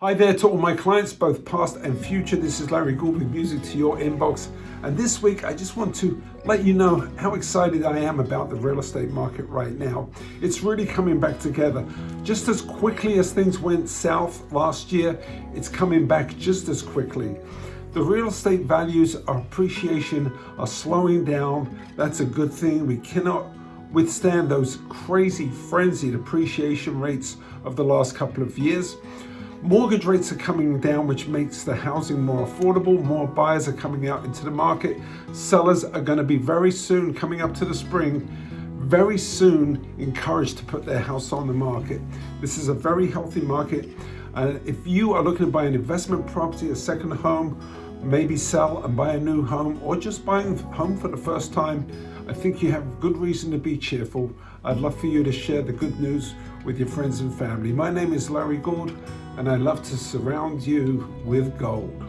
Hi there to all my clients, both past and future. This is Larry Gould with Music to Your Inbox. And this week, I just want to let you know how excited I am about the real estate market right now. It's really coming back together. Just as quickly as things went south last year, it's coming back just as quickly. The real estate values are appreciation are slowing down. That's a good thing. We cannot withstand those crazy frenzied appreciation rates of the last couple of years. Mortgage rates are coming down, which makes the housing more affordable. More buyers are coming out into the market. Sellers are going to be very soon, coming up to the spring, very soon encouraged to put their house on the market. This is a very healthy market. Uh, if you are looking to buy an investment property, a second home, maybe sell and buy a new home, or just buying home for the first time, I think you have good reason to be cheerful. I'd love for you to share the good news with your friends and family. My name is Larry Gould and I love to surround you with gold.